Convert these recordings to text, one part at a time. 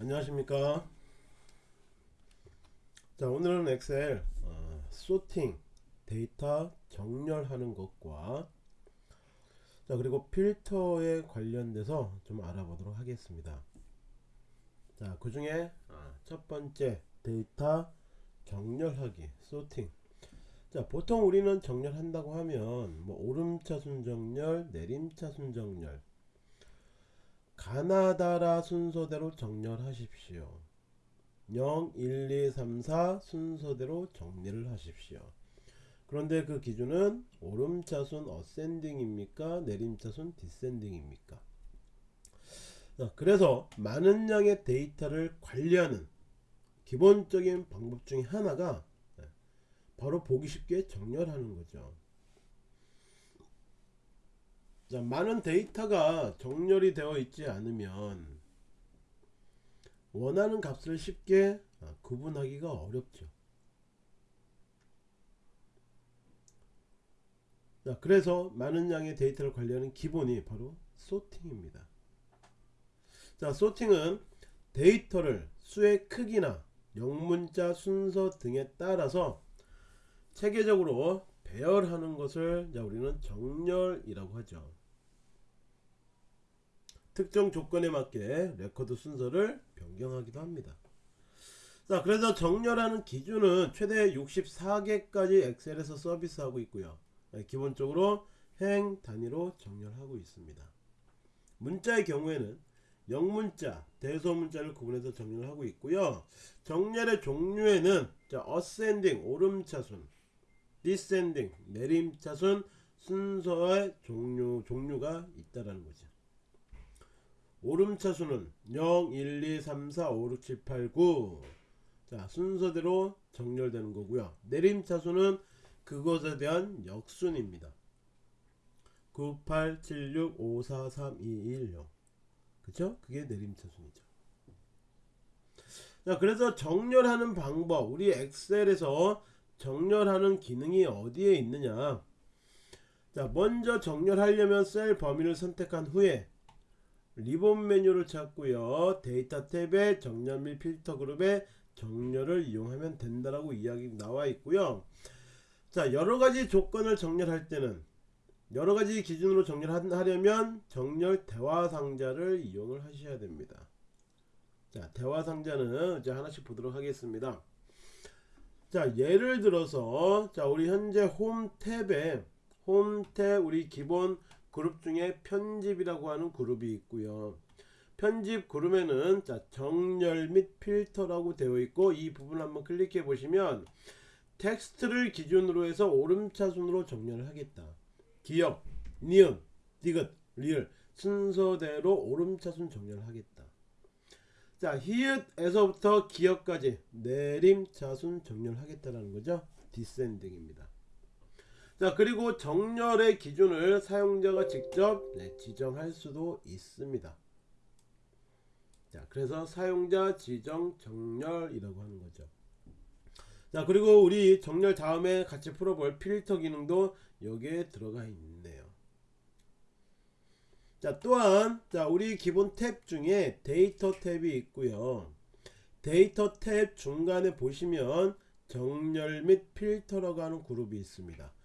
안녕하십니까? 자 오늘은 엑셀 어, sorting 데이터 정렬하는 것과 자 그리고 필터에 관련돼서 좀 알아보도록 하겠습니다. 자그 중에 아, 첫 번째 데이터 정렬하기 sorting 자 보통 우리는 정렬한다고 하면 뭐 오름차순 정렬 내림차순 정렬 가나다라 순서대로 정렬하십시오. 0 1 2 3 4 순서대로 정리를 하십시오. 그런데 그 기준은 오름차순 어센딩입니까? 내림차순 디센딩입니까? 그래서 많은 양의 데이터를 관리하는 기본적인 방법 중에 하나가 네, 바로 보기 쉽게 정렬하는 거죠 자, 많은 데이터가 정렬이 되어 있지 않으면 원하는 값을 쉽게 아, 구분하기가 어렵죠. 자, 그래서 많은 양의 데이터를 관리하는 기본이 바로 소팅입니다. 자, 소팅은 데이터를 수의 크기나 영문자 순서 등에 따라서 체계적으로 배열하는 것을 우리는 정렬이라고 하죠. 특정 조건에 맞게 레코드 순서를 변경하기도 합니다. 자, 그래서 정렬하는 기준은 최대 64개까지 엑셀에서 서비스하고 있고요. 네, 기본적으로 행 단위로 정렬하고 있습니다. 문자의 경우에는 영문자, 대소문자를 구분해서 정렬을 하고 있고요. 정렬의 종류에는 자, ascending 오름차순, descending 내림차순 순서의 종류 종류가 있다라는 거죠. 오름차수는 0, 1, 2, 3, 4, 5, 6, 7, 8, 9. 자, 순서대로 정렬되는 거고요. 내림차수는 그것에 대한 역순입니다. 9, 8, 7, 6, 5, 4, 3, 2, 1, 0. 그쵸? 그게 내림차순이죠. 자, 그래서 정렬하는 방법. 우리 엑셀에서 정렬하는 기능이 어디에 있느냐. 자, 먼저 정렬하려면 셀 범위를 선택한 후에 리본 메뉴를 찾고요. 데이터 탭에 정렬 및 필터 그룹에 정렬을 이용하면 된다라고 이야기 나와 있고요. 자 여러가지 조건을 정렬할 때는 여러가지 기준으로 정렬하려면 정렬 대화 상자를 이용을 하셔야 됩니다. 자 대화 상자는 이제 하나씩 보도록 하겠습니다. 자 예를 들어서 자 우리 현재 홈 탭에 홈 탭 우리 기본 그룹 중에 편집이라고 하는 그룹이 있고요. 편집 그룹에는 자 정렬 및 필터라고 되어 있고 이 부분 한번 클릭해 보시면 텍스트를 기준으로 해서 오름차순으로 정렬을 하겠다. 기역, 니은, 디귿, 리을 순서대로 오름차순 정렬을 하겠다. 자 히읗에서부터 기역까지 내림차순 정렬하겠다라는 거죠. descending입니다 자 그리고 정렬의 기준을 사용자가 직접 네, 지정할 수도 있습니다. 자 그래서 사용자 지정 정렬이라고 하는 거죠. 자 그리고 우리 정렬 다음에 같이 풀어볼 필터 기능도 여기에 들어가 있네요. 자 또한 자 우리 기본 탭 중에 데이터 탭이 있고요. 데이터 탭 중간에 보시면 정렬 및 필터라고 하는 그룹이 있습니다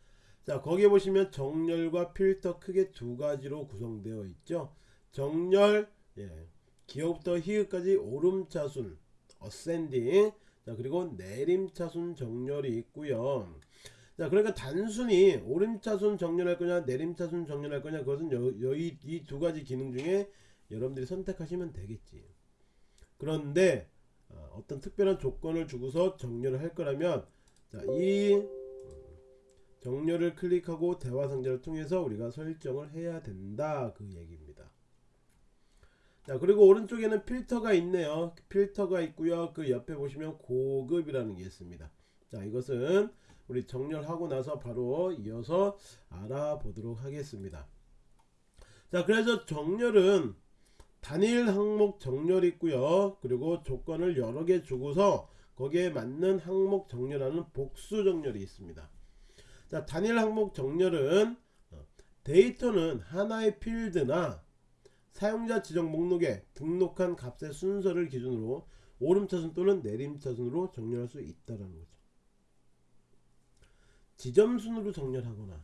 자 거기에 보시면 정렬과 필터 크게 두 가지로 구성되어 있죠. 정렬 예, 기역부터 히읗까지 오름차순 어센딩 자 그리고 내림차순 정렬이 있고요. 자 그러니까 단순히 오름차순 정렬할 거냐 내림차순 정렬할 거냐 그것은 여기 이두 가지 기능 중에 여러분들이 선택하시면 되겠지. 그런데 어, 어떤 특별한 조건을 주고서 정렬을 할 거라면 자 이 정렬을 클릭하고 대화 상자를 통해서 우리가 설정을 해야 된다. 그 얘기입니다. 자 그리고 오른쪽에는 필터가 있네요. 필터가 있고요. 그 옆에 보시면 고급이라는 게 있습니다. 자 이것은 우리 정렬하고 나서 바로 이어서 알아보도록 하겠습니다. 자 그래서 정렬은 단일 항목 정렬 있고요. 그리고 조건을 여러 개 주고서 거기에 맞는 항목 정렬하는 복수 정렬이 있습니다 자 단일 항목 정렬은 어, 데이터는 하나의 필드나 사용자 지정 목록에 등록한 값의 순서를 기준으로 오름차순 또는 내림차순으로 정렬할 수 있다라는 거죠. 지점순으로 정렬하거나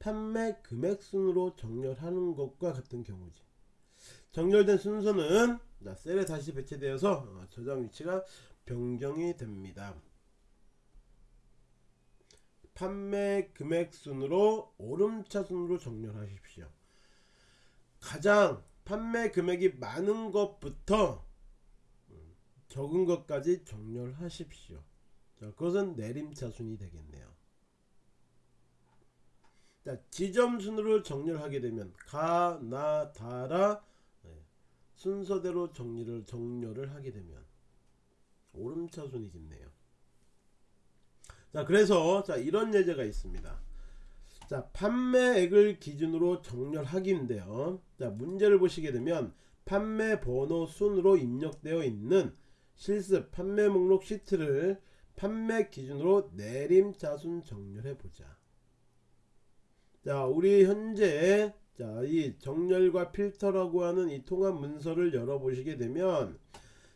판매 금액 순으로 정렬하는 것과 같은 경우지. 정렬된 순서는 자, 셀에 다시 배치되어서 어, 저장 위치가 변경이 됩니다. 판매 금액 순으로 오름차 순으로 정렬하십시오. 가장 판매 금액이 많은 것부터 음, 적은 것까지 정렬하십시오. 자, 그것은 내림차 순이 되겠네요. 자, 지점 순으로 정렬하게 되면 가, 나, 다라 네, 순서대로 정리를 정렬을 하게 되면 오름차 순이겠네요. 자, 그래서 자 이런 예제가 있습니다. 자, 판매액을 기준으로 정렬하기인데요. 자, 문제를 보시게 되면 판매 번호 순으로 입력되어 있는 실습 판매 목록 시트를 판매 기준으로 내림차순 정렬해 보자. 자, 우리 현재 자, 이 정렬과 필터라고 하는 이 통합 문서를 열어 보시게 되면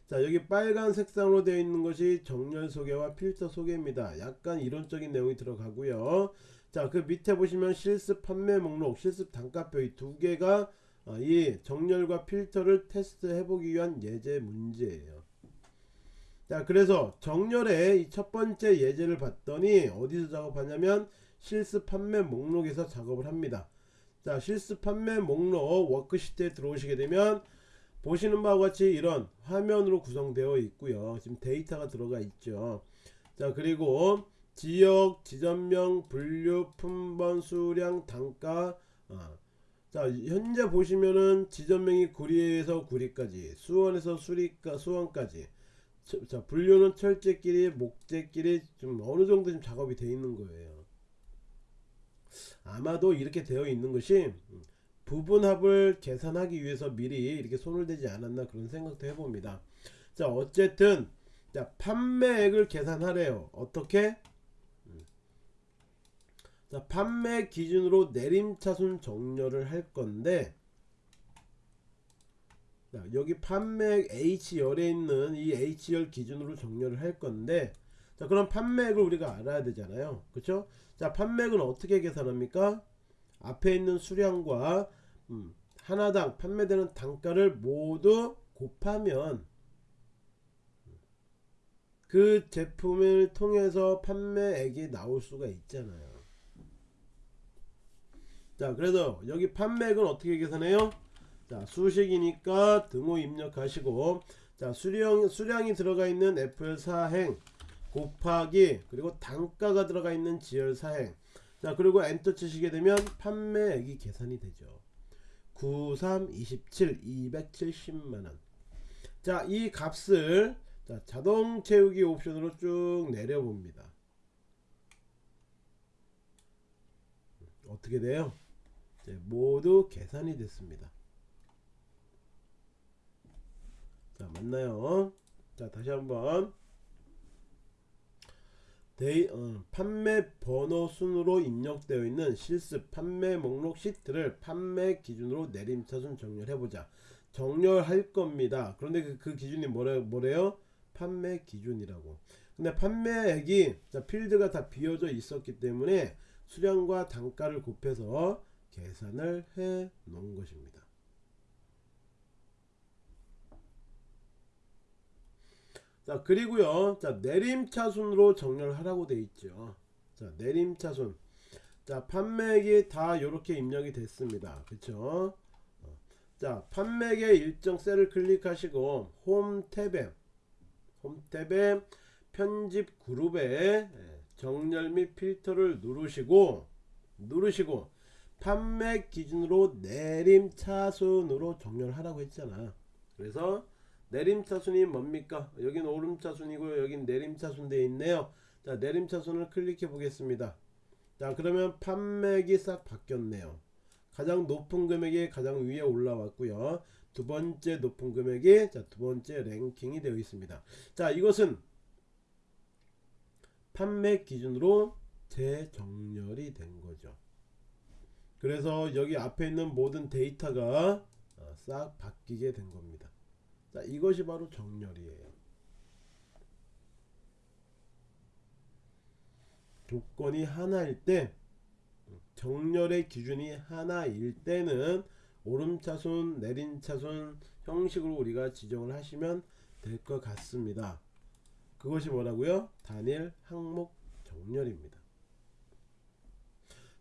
자, 여기 빨간 색상으로 되어 있는 것이 정렬 소개와 필터 소개입니다. 약간 이론적인 내용이 들어가고요. 자, 그 밑에 보시면 실습 판매 목록, 실습 단가표 이 두 개가 어, 이 정렬과 필터를 테스트해 보기 위한 예제 문제예요. 자, 그래서 정렬의 이 첫 번째 예제를 봤더니 어디서 작업하냐면 실습 판매 목록에서 작업을 합니다. 자, 실습 판매 목록 워크시트에 들어오시게 되면 보시는 바와 같이 이런 화면으로 구성되어 있고요. 지금 데이터가 들어가 있죠. 자, 그리고 지역, 지점명, 분류, 품번, 수량, 단가. 아. 자, 현재 보시면은 지점명이 구리에서 구리까지, 수원에서 수리까 수원까지. 자, 분류는 철제끼리, 목재끼리 좀 어느 정도 좀 작업이 되어 있는 거예요. 아마도 이렇게 되어 있는 것이 부분합을 계산하기 위해서 미리 이렇게 손을 대지 않았나 그런 생각도 해봅니다. 자 어쨌든 자 판매액을 계산하래요. 어떻게? 자 판매 기준으로 내림차순 정렬을 할 건데 자, 여기 판매액 H열에 있는 이 H열 기준으로 정렬을 할 건데 자 그럼 판매액을 우리가 알아야 되잖아요. 그쵸? 자 판매액은 어떻게 계산합니까? 앞에 있는 수량과 음, 하나당 판매되는 단가를 모두 곱하면 그 제품을 통해서 판매액이 나올 수가 있잖아요. 자, 그래서 여기 판매액은 어떻게 계산해요? 자, 수식이니까 등호 입력하시고 자, 수량 수량이 들어가 있는 FL 사행 곱하기 그리고 단가가 들어가 있는 지열 사행 자 그리고 엔터 치시게 되면 판매액이 계산이 되죠. 93 27 270만원. 자 이 값을 자, 자동 채우기 옵션으로 쭉 내려봅니다. 어떻게 돼요? 네, 모두 계산이 됐습니다. 자 맞나요? 자 다시 한번 데이, 어, 판매 번호 순으로 입력되어 있는 실습 판매 목록 시트를 판매 기준으로 내림차순 정렬해보자. 정렬할 겁니다. 그런데 그, 그 기준이 뭐래, 뭐래요? 판매 기준이라고. 근데 판매액이 자, 필드가 다 비어져 있었기 때문에 수량과 단가를 곱해서 계산을 해 놓은 것입니다. 자 그리고요. 자 내림차순으로 정렬하라고 돼 있죠. 자 내림차순. 자 판매액이 다 이렇게 입력이 됐습니다. 그쵸? 어. 자 판매액의 일정 셀을 클릭하시고 홈 탭에 홈 탭에 편집 그룹에 예, 정렬 및 필터를 누르시고 누르시고 판매 기준으로 내림차순으로 정렬하라고 했잖아. 그래서 내림차순이 뭡니까? 여긴 오름차순이고 여긴 내림차순 되어 있네요. 자 내림차순을 클릭해 보겠습니다. 자 그러면 판매액이 싹 바뀌었네요. 가장 높은 금액이 가장 위에 올라왔고요. 두 번째 높은 금액이 자, 두 번째 랭킹이 되어 있습니다. 자 이것은 판매 기준으로 재정렬이 된 거죠. 그래서 여기 앞에 있는 모든 데이터가 어, 싹 바뀌게 된 겁니다. 자, 이것이 바로 정렬이에요. 조건이 하나일 때 정렬의 기준이 하나일 때는 오름차순 내림차순 형식으로 우리가 지정을 하시면 될 것 같습니다. 그것이 뭐라고요? 단일 항목 정렬입니다.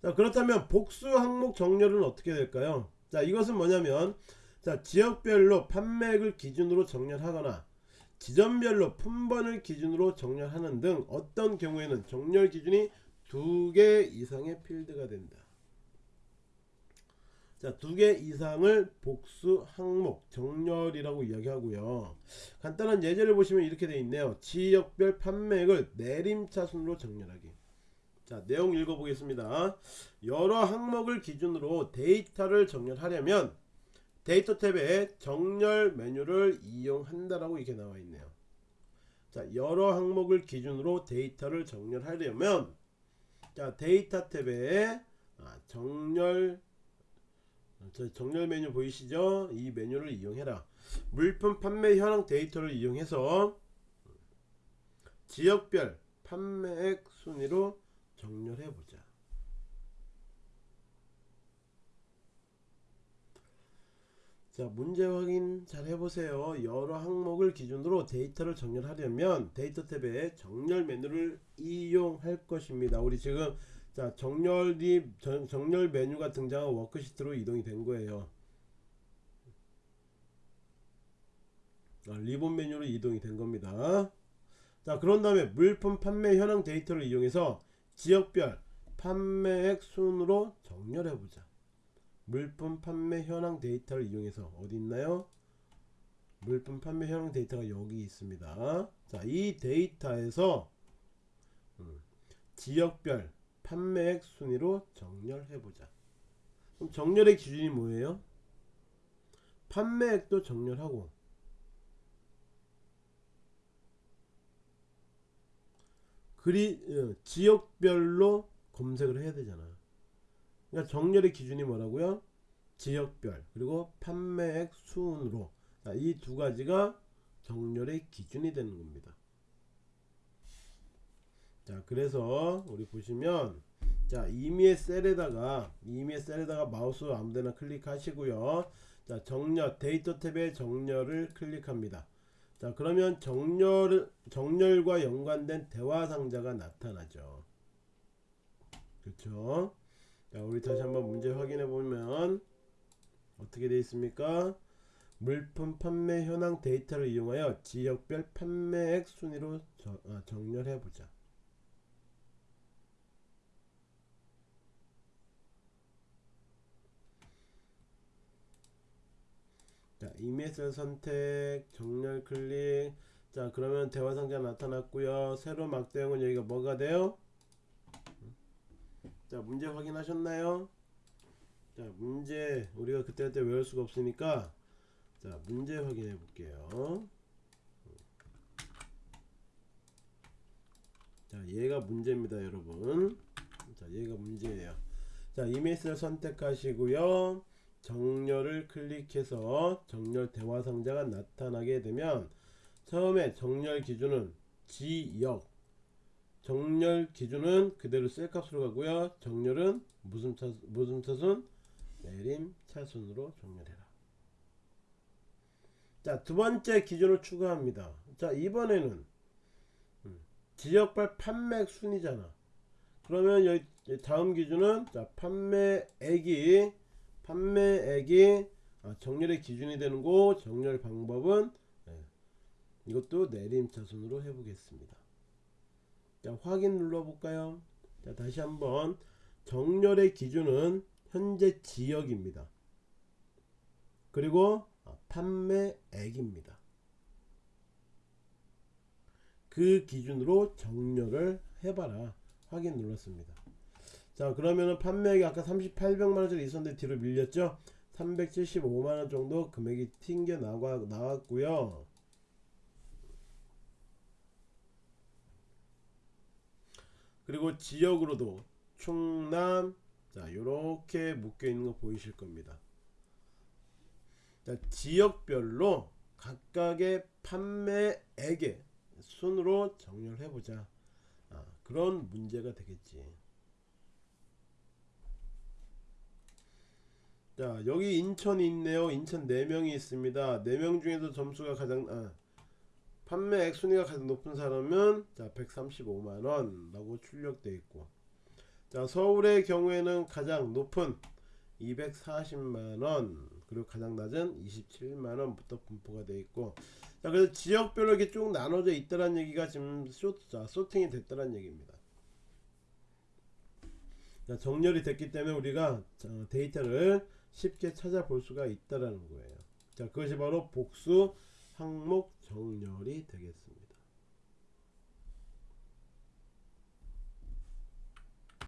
자 그렇다면 복수 항목 정렬은 어떻게 될까요? 자 이것은 뭐냐면 자 지역별로 판매액을 기준으로 정렬하거나 지점별로 품번을 기준으로 정렬하는 등 어떤 경우에는 정렬 기준이 두 개 이상의 필드가 된다. 자, 두 개 이상을 복수 항목 정렬이라고 이야기하고요. 간단한 예제를 보시면 이렇게 되어 있네요. 지역별 판매액을 내림차 순으로 정렬하기. 자, 내용 읽어보겠습니다. 여러 항목을 기준으로 데이터를 정렬하려면 데이터 탭에 정렬 메뉴를 이용한다라고 이렇게 나와 있네요. 자, 여러 항목을 기준으로 데이터를 정렬하려면 자, 데이터 탭에 아, 정렬 저 정렬 메뉴 보이시죠? 이 메뉴를 이용해라. 물품 판매 현황 데이터를 이용해서 지역별 판매액 순위로 정렬해 보자. 자, 문제 확인 잘 해보세요. 여러 항목을 기준으로 데이터를 정렬하려면 데이터 탭에 정렬 메뉴를 이용할 것입니다. 우리 지금 자 정렬이 정, 정렬 메뉴가 등장한 워크시트로 이동이 된 거예요. 아, 리본 메뉴로 이동이 된 겁니다. 자 그런 다음에 물품 판매 현황 데이터를 이용해서 지역별 판매액 순으로 정렬해 보자. 물품 판매 현황 데이터를 이용해서 어디 있나요? 물품 판매 현황 데이터가 여기 있습니다. 자, 이 데이터에서 음, 지역별 판매액 순위로 정렬해 보자. 그럼 정렬의 기준이 뭐예요? 판매액도 정렬하고 그리 어, 지역별로 검색을 해야 되잖아. 그러니까 정렬의 기준이 뭐라고요? 지역별 그리고 판매액 순으로 이 두 가지가 정렬의 기준이 되는 겁니다. 자 그래서 우리 보시면 자 임의의 셀에다가 임의의 셀에다가 마우스 아무데나 클릭하시고요. 자 정렬 데이터 탭에 정렬을 클릭합니다. 자 그러면 정렬 정렬과 연관된 대화 상자가 나타나죠. 그렇죠? 자, 우리 다시 한번 문제 확인해 보면 어떻게 되어 있습니까? 물품 판매 현황 데이터를 이용하여 지역별 판매액 순위로 저, 아, 정렬해 보자. 자, 이메일 선택, 정렬 클릭. 자, 그러면 대화 상자 나타났고요. 새로 막대형은 여기가 뭐가 돼요? 자 문제 확인하셨나요? 자 문제 우리가 그때 그때 외울 수가 없으니까 자 문제 확인해 볼게요. 자 얘가 문제입니다 여러분. 자 얘가 문제예요. 자 이메일을 선택하시고요. 정렬을 클릭해서 정렬 대화 상자가 나타나게 되면 처음에 정렬 기준은 지역 정렬 기준은 그대로 셀값으로 가고요. 정렬은 무슨 차 무슨 차순? 내림 차순으로 정렬해라. 자, 두 번째 기준을 추가합니다. 자, 이번에는 음, 지역별 판매 순이잖아. 그러면 여기 다음 기준은 자, 판매액이 판매액이 아, 정렬의 기준이 되는 거 정렬 방법은 네, 이것도 내림 차순으로 해보겠습니다. 자, 확인 눌러볼까요? 자, 다시 한번 정렬의 기준은 현재 지역입니다. 그리고 아, 판매액입니다. 그 기준으로 정렬을 해봐라. 확인 눌렀습니다. 자 그러면은 판매액이 아까 3800만원짜리 있었는데 뒤로 밀렸죠 375만원 정도 금액이 튕겨 나와, 나왔고요 그리고 지역으로도 충남 자 요렇게 묶여 있는 거 보이실 겁니다 자, 지역별로 각각의 판매액의 순으로 정렬 해 보자. 아, 그런 문제가 되겠지. 자, 여기 인천이 있네요. 인천 4명이 있습니다. 4명 중에서 점수가 가장 아, 판매 액 순위가 가장 높은 사람은 자, 135만 원라고 출력돼 있고. 자, 서울의 경우에는 가장 높은 240만 원 그리고 가장 낮은 27만 원부터 분포가 되어 있고 자 그래서 지역별로 이렇게 쭉 나눠져 있다는 얘기가 지금 쇼, 자, 소팅이 됐다는 얘기입니다 자, 정렬이 됐기 때문에 우리가 자, 데이터를 쉽게 찾아볼 수가 있다라는 거예요 자 그것이 바로 복수 항목 정렬이 되겠습니다